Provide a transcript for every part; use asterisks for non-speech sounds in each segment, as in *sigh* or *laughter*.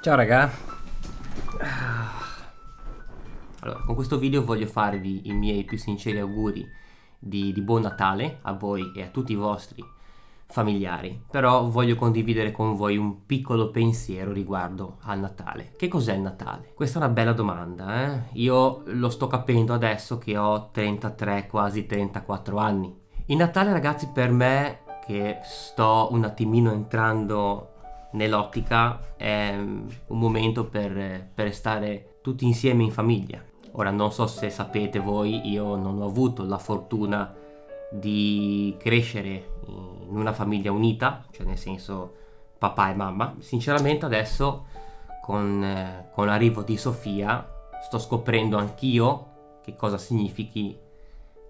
Ciao raga Allora, con questo video voglio farvi i miei più sinceri auguri di, di buon Natale a voi e a tutti i vostri familiari però voglio condividere con voi un piccolo pensiero riguardo al Natale che cos'è il Natale? questa è una bella domanda eh? io lo sto capendo adesso che ho 33 quasi 34 anni il Natale ragazzi per me che sto un attimino entrando nell'ottica è un momento per, per stare tutti insieme in famiglia ora non so se sapete voi io non ho avuto la fortuna di crescere in una famiglia unita, cioè nel senso papà e mamma. Sinceramente adesso con, eh, con l'arrivo di Sofia sto scoprendo anch'io che cosa significhi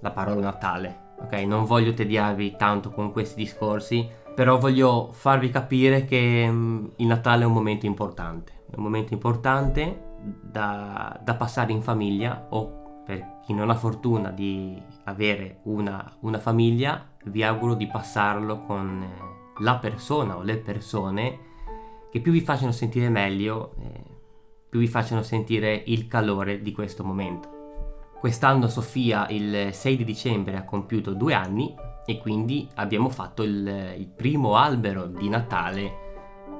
la parola Natale. Ok, non voglio tediarvi tanto con questi discorsi, però voglio farvi capire che um, il Natale è un momento importante. È un momento importante da, da passare in famiglia o per chi non ha fortuna di avere una, una famiglia, vi auguro di passarlo con eh, la persona o le persone che più vi facciano sentire meglio, eh, più vi facciano sentire il calore di questo momento. Quest'anno Sofia il 6 di dicembre ha compiuto due anni e quindi abbiamo fatto il, il primo albero di Natale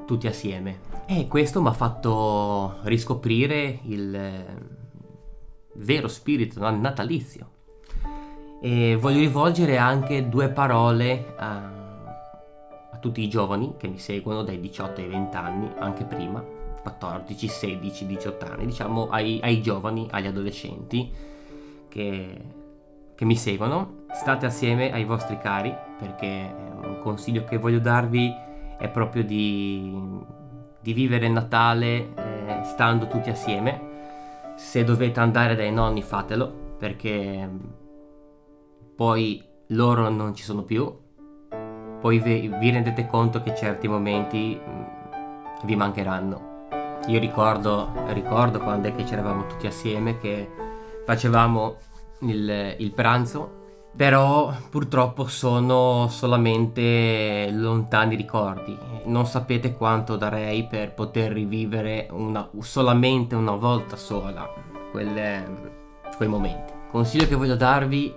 tutti assieme. E questo mi ha fatto riscoprire il vero spirito natalizio. E voglio rivolgere anche due parole a, a tutti i giovani che mi seguono dai 18 ai 20 anni, anche prima, 14, 16, 18 anni, diciamo ai, ai giovani, agli adolescenti che, che mi seguono. State assieme ai vostri cari perché un consiglio che voglio darvi è proprio di, di vivere Natale eh, stando tutti assieme se dovete andare dai nonni fatelo perché mm, poi loro non ci sono più poi vi, vi rendete conto che certi momenti mm, vi mancheranno io ricordo, ricordo quando è che c'eravamo tutti assieme che facevamo il, il pranzo però purtroppo sono solamente lontani ricordi. Non sapete quanto darei per poter rivivere una, solamente una volta sola quelle, quei momenti. Consiglio che voglio darvi,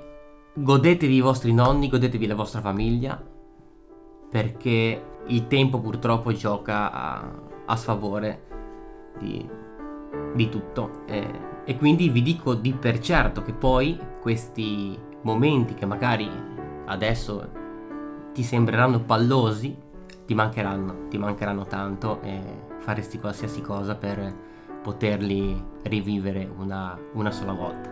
godetevi i vostri nonni, godetevi la vostra famiglia, perché il tempo purtroppo gioca a, a sfavore di, di tutto. E, e quindi vi dico di per certo che poi questi momenti che magari adesso ti sembreranno pallosi, ti mancheranno, ti mancheranno tanto e faresti qualsiasi cosa per poterli rivivere una, una sola volta.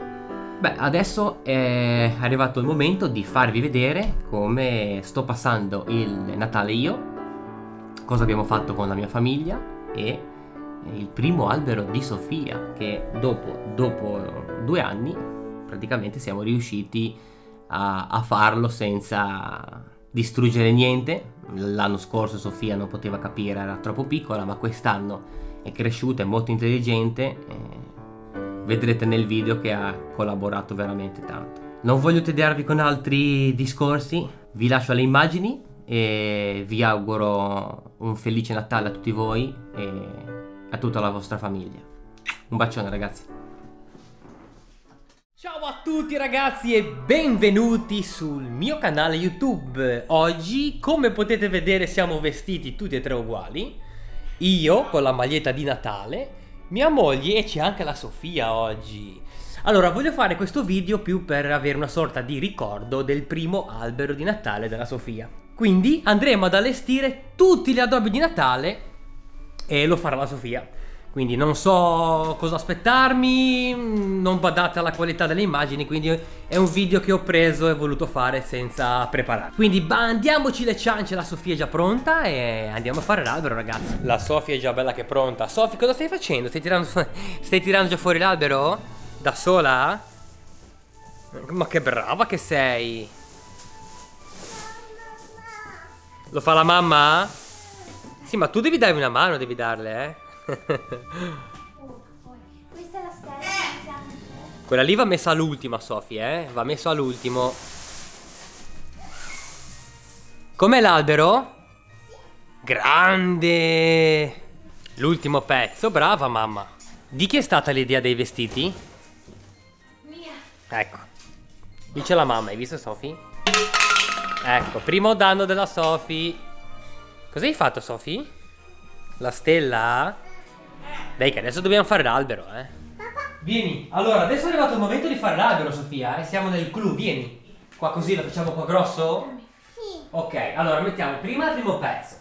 Beh, adesso è arrivato il momento di farvi vedere come sto passando il Natale io, cosa abbiamo fatto con la mia famiglia e il primo albero di Sofia che dopo, dopo due anni praticamente siamo riusciti a, a farlo senza distruggere niente. L'anno scorso Sofia non poteva capire, era troppo piccola, ma quest'anno è cresciuta, è molto intelligente. vedrete nel video che ha collaborato veramente tanto. Non voglio tediarvi con altri discorsi, vi lascio alle immagini e vi auguro un felice Natale a tutti voi a tutta la vostra famiglia. Un bacione ragazzi. Ciao a tutti ragazzi e benvenuti sul mio canale YouTube. Oggi, come potete vedere, siamo vestiti tutti e tre uguali. Io con la maglietta di Natale, mia moglie e c'è anche la Sofia oggi. Allora, voglio fare questo video più per avere una sorta di ricordo del primo albero di Natale della Sofia. Quindi andremo ad allestire tutti gli addobbi di Natale e lo farà la Sofia. Quindi non so cosa aspettarmi, non badate alla qualità delle immagini, quindi è un video che ho preso e voluto fare senza preparare. Quindi bandiamoci le ciance, la Sofia è già pronta e andiamo a fare l'albero ragazzi. La Sofia è già bella che pronta. Sofia cosa stai facendo? Stai tirando, *laughs* stai tirando già fuori l'albero? Da sola? Ma che brava che sei! Lo fa la mamma? Sì, ma tu devi darmi una mano, devi darle, eh? Questa è la stella. Quella lì va messa all'ultima, Sofia, eh? Va messa all'ultimo. Com'è l'albero? Grande! L'ultimo pezzo, brava mamma. Di chi è stata l'idea dei vestiti? Mia. Ecco. Dice la mamma, hai visto Sofi? Ecco, primo danno della Sofi. Cosa hai fatto Sofi? La stella? Dai che adesso dobbiamo fare l'albero, eh. Vieni, allora adesso è arrivato il momento di fare l'albero Sofia e siamo nel clou, vieni. Qua così lo facciamo qua grosso? Sì. Ok, allora mettiamo prima il primo pezzo.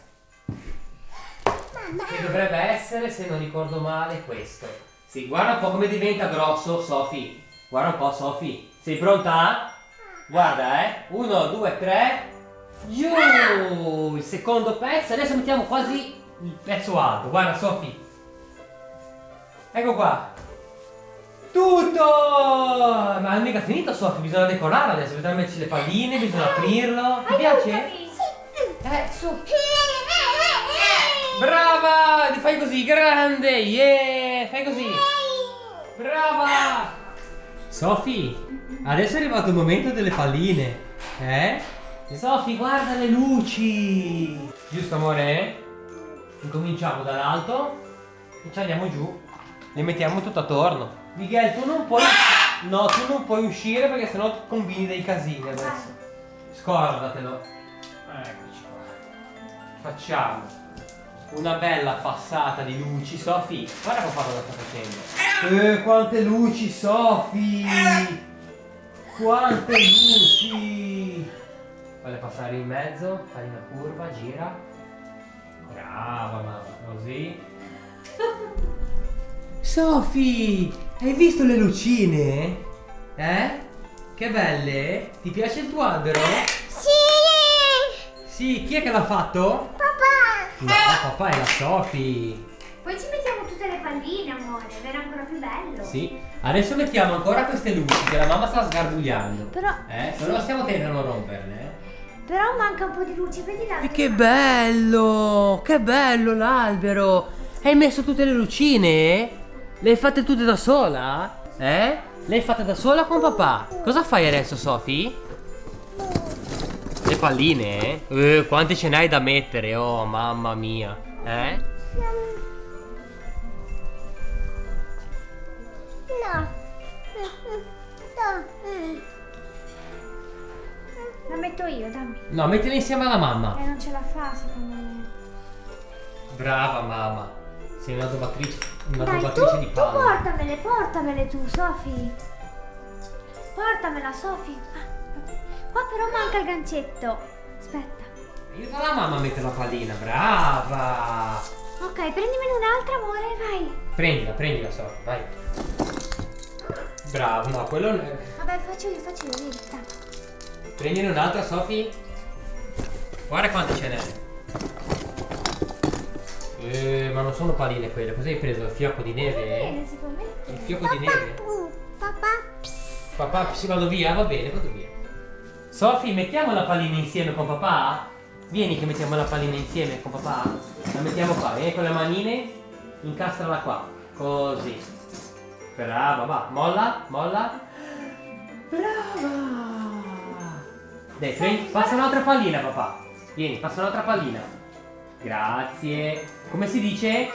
Che dovrebbe essere, se non ricordo male, questo. Sì, guarda un po' come diventa grosso, Sofi. Guarda un po', Sofi. Sei pronta? Guarda, eh. Uno, due, tre. Giù! Il secondo pezzo. Adesso mettiamo quasi il pezzo alto. Guarda, Sofi. Ecco qua. Tutto! Ma è mica finito, Sofi. Bisogna decorare adesso. Bisogna metterci le palline, bisogna aprirlo. Ti piace? Eh, su. Brava! Ti fai così, grande! Yeah! Fai così! Brava! Sofi, adesso è arrivato il momento delle palline. Eh? Sofi, guarda le luci! Giusto, amore? Incominciamo dall'alto e ci andiamo giù. Le mettiamo tutto attorno. Miguel, tu non puoi... No, tu non puoi uscire perché sennò combini dei casini adesso. Scordatelo. Eccoci qua. Facciamo una bella passata di luci. Sofi, guarda papà cosa sta facendo. Eh, quante luci, Sofi! Quante luci! Voglio passare in mezzo, fai una curva, gira. Brava mamma, così. *laughs* Sofi, hai visto le lucine? Eh? Che belle? Ti piace il tuo albero? Sì. Sì, chi è che l'ha fatto? Papà. No, papà è la Sofi. Poi ci mettiamo tutte le palline, amore, verrà ancora più bello. Sì, adesso mettiamo ancora queste luci che la mamma sta sgarbugliando. Però, Eh, però stiamo attenti a non romperle. eh. Però manca un po' di luce, vedi. E che bello! Che bello l'albero! Hai messo tutte le lucine? Le hai fatte tutte da sola? Eh? Le hai fatte da sola con papà? Cosa fai adesso, Sofi? Le palline? Eh, quante ce n'hai da mettere? Oh, mamma mia. Eh? Metto io, dammi. No, mettile insieme alla mamma. Eh, non ce la fa, secondo me. Brava mamma. Sei una dovatrice, una Dai, tu, dovatrice di tu palle. portamele, portamele tu, Sofi. Portamela, Sofi. Ah, Qua però manca il gancetto. Aspetta. Aiuta la mamma a mettere la pallina, brava! Ok, prendimene un'altra, amore, vai. Prendila, prendila, Sofi, vai. Bravo, no, quello... non è- Vabbè, faccio io, faccio io, vedi, tanto. Prendine un'altra, Sofi. Guarda quante ce n'è. Eh, ma non sono palline quelle, cos'hai preso? Il fiocco di neve? Bene, si può mettere. Il fiocco di neve? Papà. Papà, si vado via? Va bene, vado via. Sofi, mettiamo la pallina insieme con papà? Vieni che mettiamo la pallina insieme con papà. La mettiamo qua, vieni con le manine, incastrala qua. Così. Brava, va. Molla, molla. Brava. Dai, prendi, passa un'altra pallina, papà. Vieni, passa un'altra pallina. Grazie. Come si dice?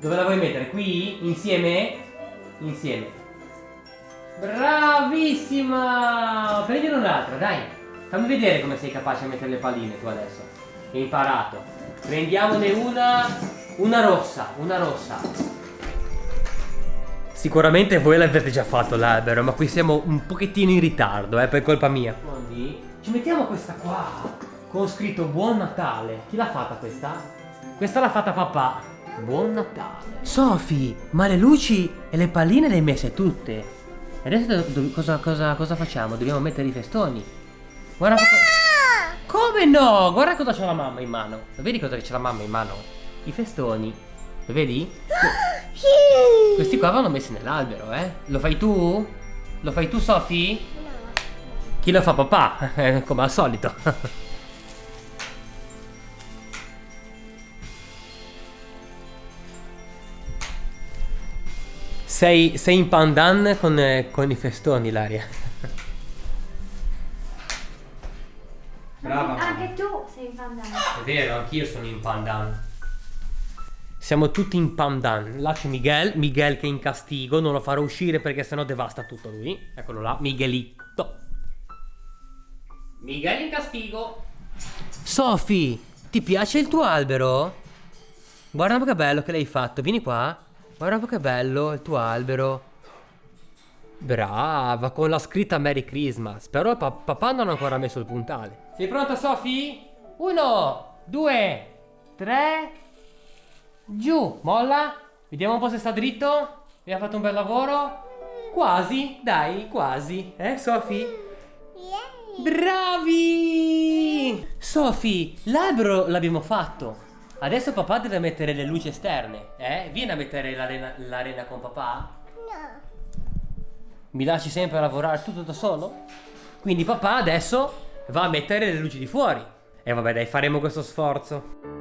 Dove la vuoi mettere? Qui? Insieme? Insieme. Bravissima! Prendine un'altra, dai. Fammi vedere come sei capace a mettere le palline tu adesso. Hai imparato. Prendiamone una. Una rossa, una rossa. Sicuramente voi l'avete già fatto l'albero, ma qui siamo un pochettino in ritardo, eh, per colpa mia. Quindi ci mettiamo questa qua con scritto Buon Natale. Chi l'ha fatta questa? Questa l'ha fatta papà. Buon Natale. Sofi, ma le luci e le palline le hai messe tutte. E adesso cosa, cosa- cosa facciamo? Dobbiamo mettere i festoni. Guarda cosa... Come no? Guarda cosa c'ha la mamma in mano. Lo vedi cosa c'è la mamma in mano? I festoni. Lo vedi? *gasps* Sì. Questi qua vanno messi nell'albero, eh? Lo fai tu? Lo fai tu, Sofi? Chi lo fa papà? *laughs* Eh, Come al solito. *laughs* Sei, sei in pandan con, eh, con i festoni, Laria. Brava. Anche tu sei in pandan. È vero, anch'io sono in pandan. Siamo tutti in pandan. Là c'è Miguel, Miguel che è in castigo, non lo farò uscire perché sennò devasta tutto lui. Eccolo là, Miguelito. Miguel in castigo. Sofi, ti piace il tuo albero? Guarda un po' che bello che l'hai fatto, vieni qua. Guarda un po' che bello il tuo albero. Brava, con la scritta Merry Christmas. Però pa papà non ha ancora messo il puntale. Sei pronta, Sofi? Uno, due, tre. Giù, molla. Vediamo un po' se sta dritto. Abbiamo fatto un bel lavoro. Quasi, dai, quasi. Eh, Sofi? Bravi! Sofi, l'albero l'abbiamo fatto. Adesso papà deve mettere le luci esterne, eh? Vieni a mettere l'arena con papà? No. Mi lasci sempre lavorare tutto da solo? Quindi papà adesso va a mettere le luci di fuori. E vabbè dai, faremo questo sforzo.